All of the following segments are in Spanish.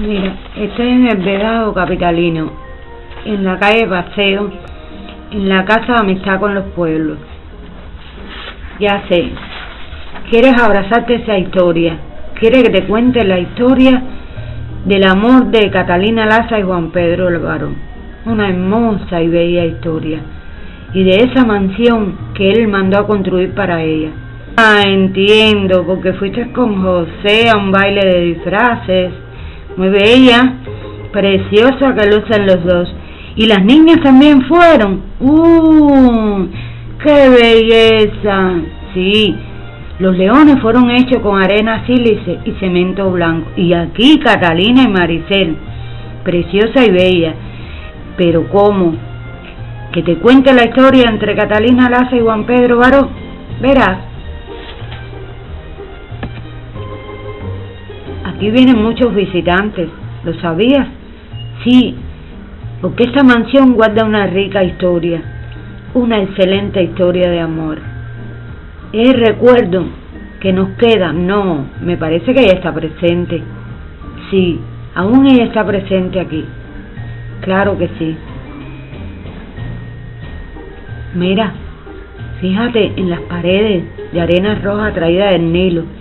Mira, estoy en el Vedado Capitalino, en la calle Paseo, en la Casa de Amistad con los Pueblos. Ya sé, quieres abrazarte esa historia, quieres que te cuente la historia del amor de Catalina Laza y Juan Pedro Álvaro. Una hermosa y bella historia. Y de esa mansión que él mandó a construir para ella. Ah, entiendo, porque fuiste con José a un baile de disfraces muy bella, preciosa que lucen los dos. Y las niñas también fueron. ¡Uh! ¡Qué belleza! Sí, los leones fueron hechos con arena sílice y cemento blanco. Y aquí Catalina y Maricel, preciosa y bella. Pero ¿cómo? Que te cuente la historia entre Catalina Laza y Juan Pedro Baró. Verás. Aquí vienen muchos visitantes, ¿lo sabías? Sí, porque esta mansión guarda una rica historia, una excelente historia de amor. Es recuerdo que nos queda, no, me parece que ella está presente. Sí, aún ella está presente aquí. Claro que sí. Mira, fíjate en las paredes de arena roja traída del Nilo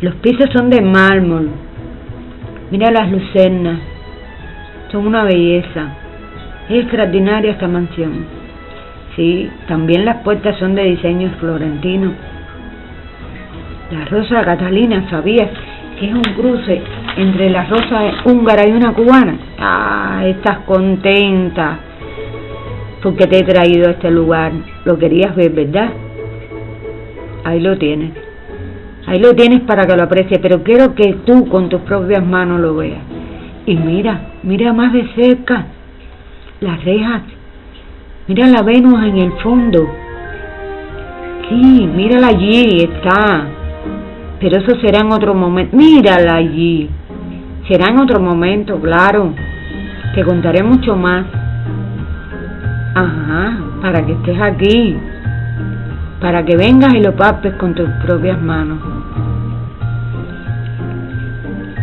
los pisos son de mármol. Mira las lucernas. Son una belleza. Es extraordinaria esta mansión. Sí, también las puertas son de diseño florentino. La rosa catalina, ¿sabías? Que es un cruce entre la rosa húngara y una cubana. Ah, estás contenta porque te he traído a este lugar. Lo querías ver, ¿verdad? Ahí lo tienes. Ahí lo tienes para que lo aprecie, pero quiero que tú con tus propias manos lo veas. Y mira, mira más de cerca las rejas. Mira la Venus en el fondo. Sí, mírala allí, está. Pero eso será en otro momento. Mírala allí. Será en otro momento, claro. Te contaré mucho más. Ajá, para que estés aquí. Para que vengas y lo papes con tus propias manos.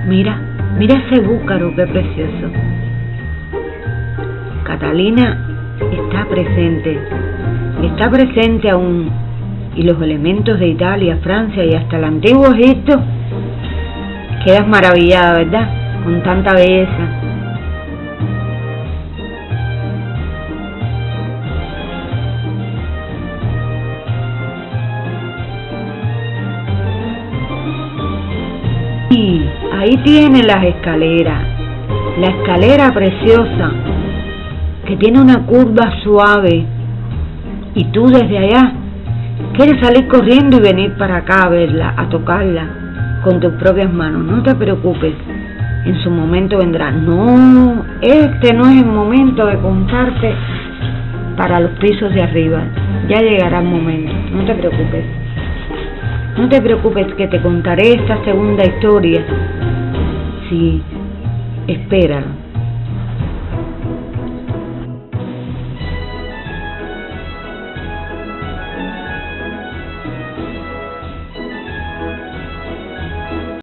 Mira, mira ese búcaro, qué precioso. Catalina está presente, está presente aún. Y los elementos de Italia, Francia y hasta el antiguo Egipto, quedas maravillada, ¿verdad? Con tanta belleza. Ahí tiene las escaleras, la escalera preciosa que tiene una curva suave y tú desde allá quieres salir corriendo y venir para acá a verla, a tocarla con tus propias manos. No te preocupes, en su momento vendrá. No, este no es el momento de contarte para los pisos de arriba. Ya llegará el momento, no te preocupes. No te preocupes que te contaré esta segunda historia Sí, espera.